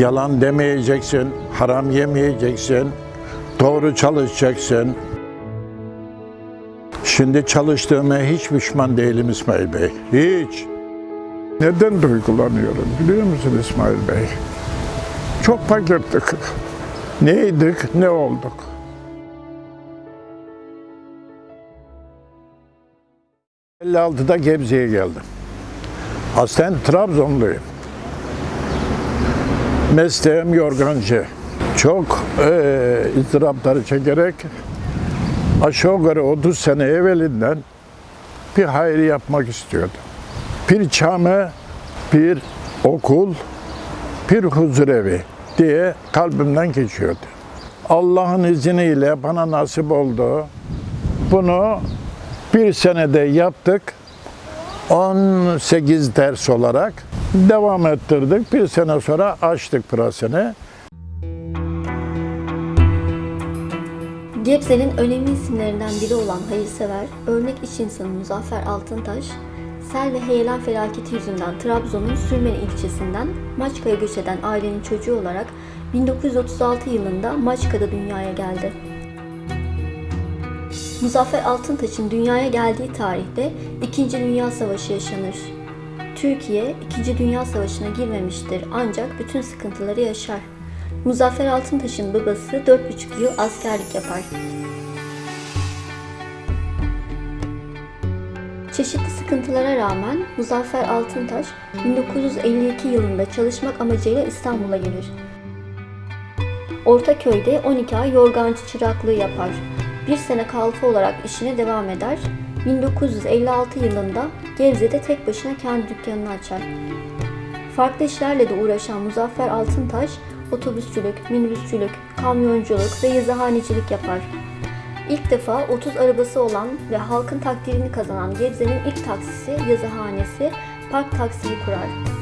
Yalan demeyeceksin, haram yemeyeceksin, doğru çalışacaksın. Şimdi çalıştığıma hiç pişman değilim İsmail Bey. Hiç. Neden duygulanıyorum biliyor musun İsmail Bey? Çok fakirdik. Neydik, ne olduk? ...56'da Gebze'ye geldim. Aslen Trabzonluyum. Mesleğim yorgancı. Çok eee ızdırapları çekerek... ...aşağı yukarı 30 sene evvelinden... ...bir hayır yapmak istiyordum. Bir cami, bir okul, bir huzurevi diye kalbimden geçiyordu. Allah'ın izniyle bana nasip oldu. Bunu bir senede yaptık. 18 ders olarak devam ettirdik. Bir sene sonra açtık pırasını. Gebze'nin önemli isimlerinden biri olan hayırsever, örnek iş insanı Muzaffer Altıntaş, sel ve heyelan felaketi yüzünden Trabzon'un Sürmeni ilçesinden Maçka'ya göç eden ailenin çocuğu olarak 1936 yılında Maçka'da dünyaya geldi. Muzaffer Altıntaş'ın dünyaya geldiği tarihte 2. Dünya Savaşı yaşanır. Türkiye 2. Dünya Savaşı'na girmemiştir ancak bütün sıkıntıları yaşar. Muzaffer Altıntaş'ın babası 4,5 yıl askerlik yapar. Çeşitli sıkıntılara rağmen Muzaffer Altıntaş 1952 yılında çalışmak amacıyla İstanbul'a gelir. Ortaköy'de 12 ay yorgancı çıraklığı yapar. Bir sene kalfa olarak işine devam eder. 1956 yılında Gebze'de tek başına kendi dükkanını açar. Farklı işlerle de uğraşan Muzaffer Altıntaş, otobüsçülük, minibüsçülük, kamyonculuk ve yazıhanecilik yapar. İlk defa 30 arabası olan ve halkın takdirini kazanan Gebze'nin ilk taksisi, yazıhanesi, Park Taksi'yi kurar.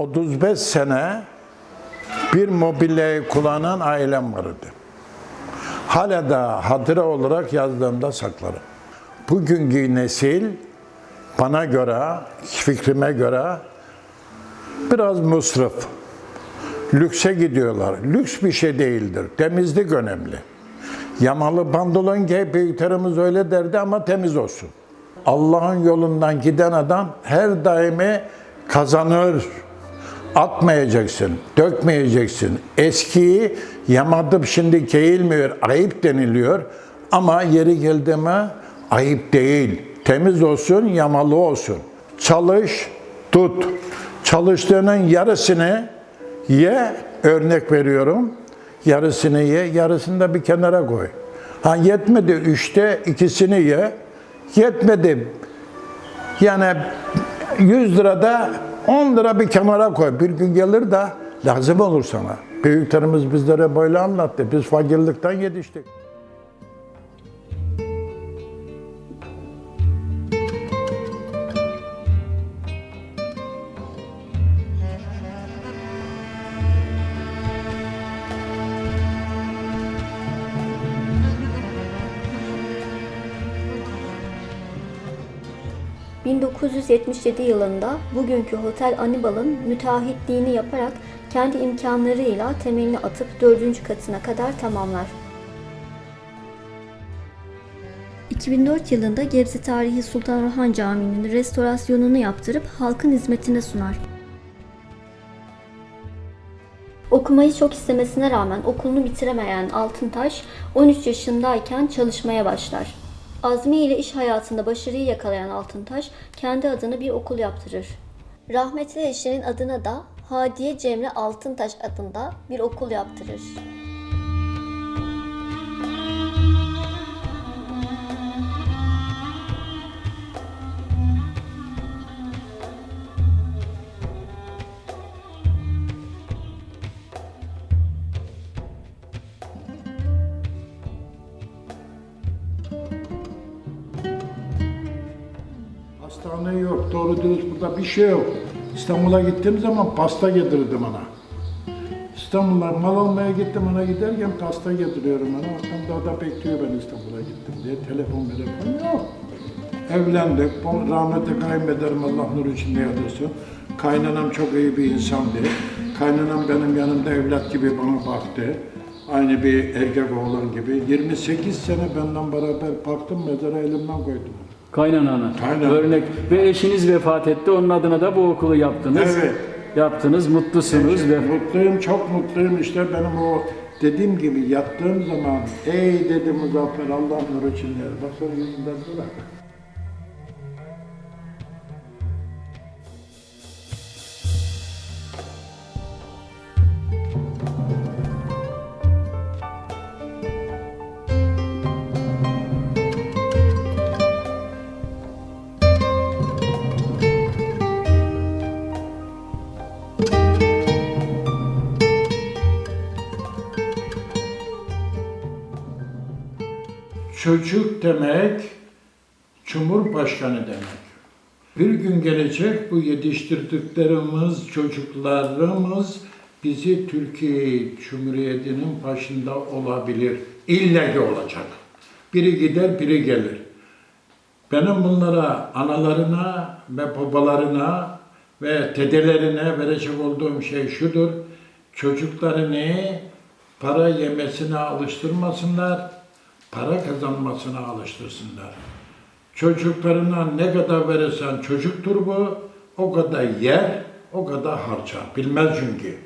35 sene bir mobilyayı kullanan ailem vardı. Hala da hatıra olarak yazdığımda saklarım. Bugünkü nesil bana göre, fikrime göre biraz musrif. Lükse gidiyorlar. Lüks bir şey değildir. Temizlik önemli. Yamalı pantolon giy, büyüklerimiz öyle derdi ama temiz olsun. Allah'ın yolundan giden adam her daimi kazanır. Atmayacaksın, dökmeyeceksin. Eskiyi yamadıp şimdi giyilmiyor, ayıp deniliyor. Ama yeri geldi mi ayıp değil. Temiz olsun, yamalı olsun. Çalış, tut. Çalıştığının yarısını ye, örnek veriyorum. Yarısını ye, yarısını da bir kenara koy. Ha yetmedi üçte ikisini ye. Yetmedi yani 100 lirada 10 lira bir kenara koy. Bir gün gelir de lazım olur sana. Büyüklerimiz bizlere böyle anlattı. Biz fakirlikten yetiştik. ...1977 yılında bugünkü Hotel Anibal'ın müteahhitliğini yaparak kendi imkanlarıyla temelini atıp dördüncü katına kadar tamamlar. 2004 yılında Gebze Tarihi Sultan Orhan Camii'nin restorasyonunu yaptırıp halkın hizmetine sunar. Okumayı çok istemesine rağmen okulunu bitiremeyen Altıntaş 13 yaşındayken çalışmaya başlar. Azmi ile iş hayatında başarıyı yakalayan Altıntaş kendi adına bir okul yaptırır. Rahmetli eşinin adına da Hadiye Cemre Altıntaş adında bir okul yaptırır. Doğru dürüst burada bir şey yok. İstanbul'a gittiğim zaman pasta getirdi bana. İstanbul'a mal almaya gittim ona giderken pasta getiriyorum ona. Daha da bekliyor ben İstanbul'a gittim diye. Telefon telefon yok. Evlendik. Rahmetli kayınbederim Allah nur içinde yatırsın. Kaynanam çok iyi bir insandı. Kaynanam benim yanımda evlat gibi bana baktı. Aynı bir erkek oğlan gibi. 28 sene benden beraber baktım mezara elimden koydum. Kaynanana. Kaynana. Örnek. Ve eşiniz vefat etti. Onun adına da bu okulu yaptınız. Evet. Yaptınız. Mutlusunuz. ve Mutluyum, çok mutluyum. İşte benim o dediğim gibi yattığım zaman ey dedi Muzaffer Allah nur için yer. Baksana yüzünden durar. Çocuk demek, Cumhurbaşkanı demek. Bir gün gelecek bu yetiştirdiklerimiz, çocuklarımız bizi Türkiye Cumhuriyeti'nin başında olabilir. İlle ki olacak. Biri gider, biri gelir. Benim bunlara, analarına ve babalarına ve dedelerine verecek olduğum şey şudur. Çocuklarını para yemesine alıştırmasınlar, para kazanmasına alıştırsınlar. Çocuklarına ne kadar verirsen çocuktur bu, o kadar yer, o kadar harcar. Bilmez çünkü.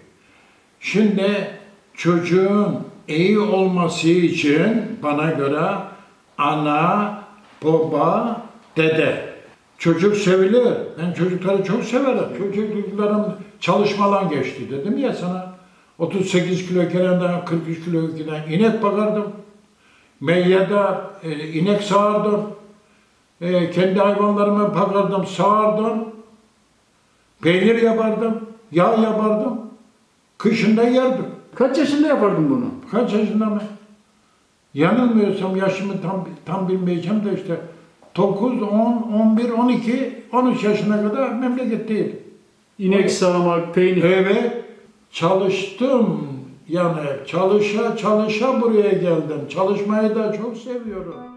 Şimdi çocuğun iyi olması için bana göre ana, baba, dede. Çocuk sevilir. Ben çocukları çok severim. Çocuklarım çalışmadan geçti dedim ya sana. 38 kilo kerenden 43 kilo giden inek bakardım. Meyyada e, inek sağardım. E, kendi hayvanlarımı bakardım, sağardım. Peynir yapardım, yağ yapardım. Kışında yerdim. Kaç yaşında yapardın bunu? Kaç yaşında mı? Yanılmıyorsam yaşımı tam tam bilmeyeceğim de işte 9, 10, 11, 12, 13 yaşına kadar memleketteydim. İnek sağmak, peynir. Evet, çalıştım. Yani çalışa çalışa buraya geldim. Çalışmayı da çok seviyorum.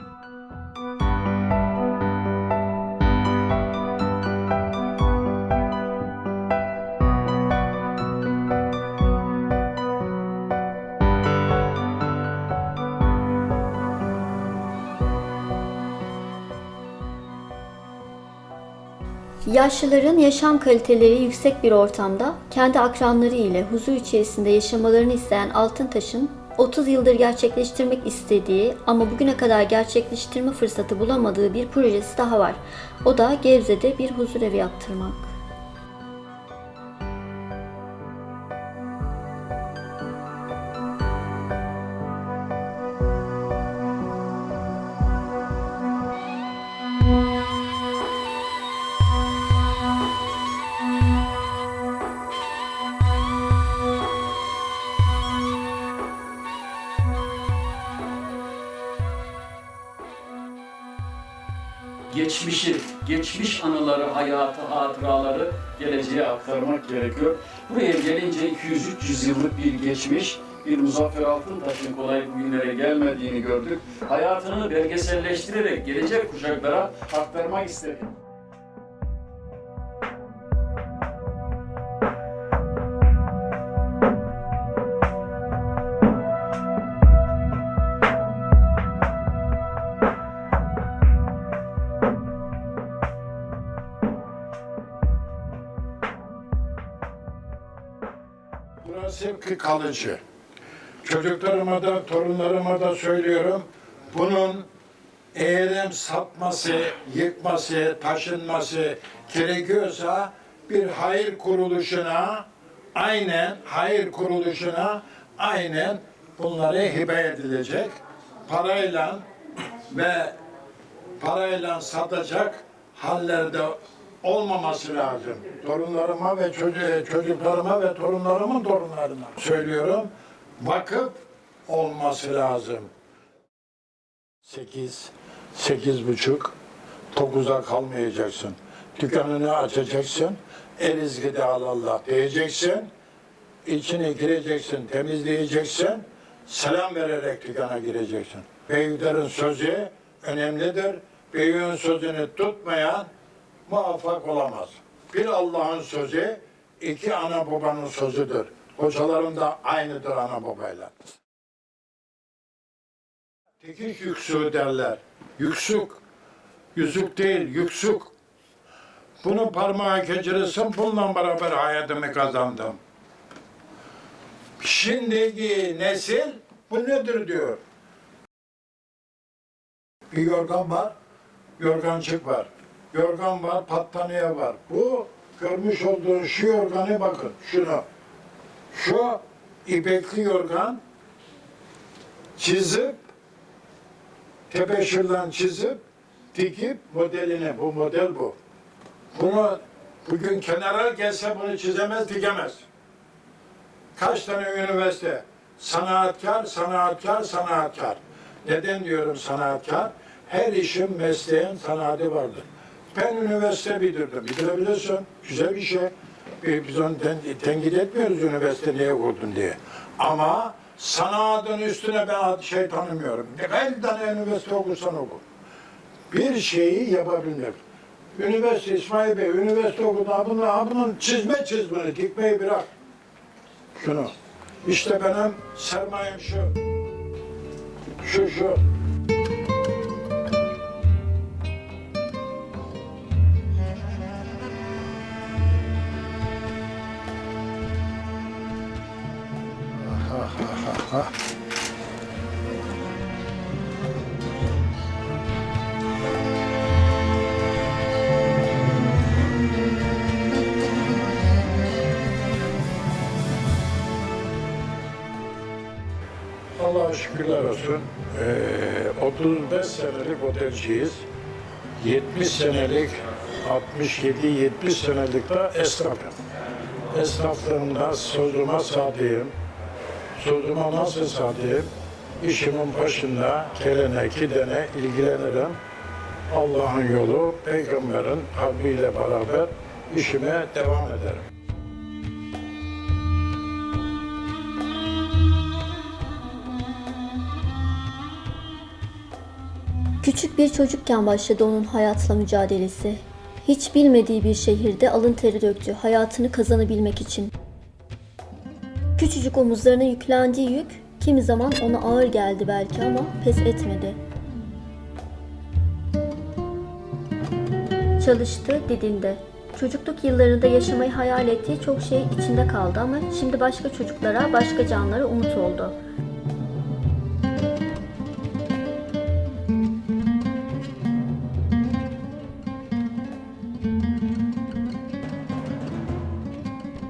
Yaşlıların yaşam kaliteleri yüksek bir ortamda kendi akranları ile huzur içerisinde yaşamalarını isteyen Altıntaş'ın 30 yıldır gerçekleştirmek istediği ama bugüne kadar gerçekleştirme fırsatı bulamadığı bir projesi daha var. O da Gebze'de bir huzur evi yaptırmak. Geçmiş anıları, hayatı, hatıraları geleceğe aktarmak gerekiyor. Buraya gelince 200-300 yıllık bir geçmiş, bir Muzaffer Altıntaş'ın kolay bugünlere gelmediğini gördük. Hayatını belgeselleştirerek gelecek kuşaklara aktarmak istedik. Burası hep kalıcı. Çocuklarıma da, torunlarıma da söylüyorum. Bunun eğerim satması, yıkması, taşınması gerekiyorsa bir hayır kuruluşuna aynen hayır kuruluşuna aynen bunları hibe edilecek. Parayla ve parayla satacak hallerde olmaması lazım. Torunlarıma ve çocuğu, çocuklarıma ve torunlarımın torunlarına söylüyorum. Vakıf olması lazım. Sekiz, sekiz buçuk, dokuza kalmayacaksın. Dükkanını açacaksın, el izgide Allah diyeceksin. içine gireceksin, temizleyeceksin, selam vererek dükkana gireceksin. Büyüklerin sözü önemlidir. Büyüğün sözünü tutmayan muvaffak olamaz. Bir Allah'ın sözü, iki ana babanın sözüdür. Hocalarım da aynıdır ana babayla. Tekiş yüksü derler. Yüksük. Yüzük değil, yüksük. Bunu parmağa geçirirsin, bununla beraber hayatımı kazandım. Şimdiki nesil bu nedir diyor. Bir yorgan var, yorgancık var. Yorgan var, battaniye var. Bu görmüş olduğun şu yorganı bakın, şunu. Şu ipekli yorgan çizip, tebeşirden çizip, dikip modelini, bu model bu. Bunu bugün kenara gelse bunu çizemez, dikemez. Kaç tane üniversite? Sanatkar, sanatkar, sanatkar. Neden diyorum sanatkar? Her işin mesleğin sanatı vardır. Ben üniversite bitirdim. Bitirebilirsin. Güzel bir şey. Biz biz onu ten, tenkit etmiyoruz üniversite niye okudun diye. Ama sanatın üstüne ben şey tanımıyorum. Kaç tane üniversite okursan oku. Bir şeyi yapabilmek. Üniversite İsmail Bey, üniversite okudu. Ha Bunu, ha bunun çizme çizmeni, dikmeyi bırak. Şunu. İşte benim sermayem şu. Şu şu. Allah'a şükürler olsun. Ee, 35 senelik otelciyiz. 70 senelik, 67-70 senelik de esnafım. Esnaflığımda sözüme sadığım, sözüme nasıl sadığım, işimin başında gelene gidene ilgilenirim. Allah'ın yolu, peygamberin kalbiyle beraber işime devam ederim. Küçük bir çocukken başladı onun hayatla mücadelesi. Hiç bilmediği bir şehirde alın teri döktü hayatını kazanabilmek için. Küçücük omuzlarına yüklendiği yük kimi zaman ona ağır geldi belki ama pes etmedi. Çalıştı, didindi. Çocukluk yıllarında yaşamayı hayal ettiği çok şey içinde kaldı ama şimdi başka çocuklara, başka canlara umut oldu.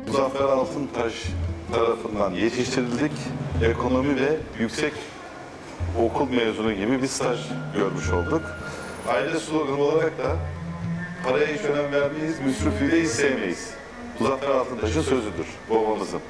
Muzaffer Altıntaş tarafından yetiştirildik. Ekonomi ve yüksek okul mezunu gibi bir staj görmüş olduk. Aile sloganı olarak da paraya hiç önem vermeyiz, müsrifliği de hiç sevmeyiz. Muzaffer Altıntaş'ın sözüdür, babamızın.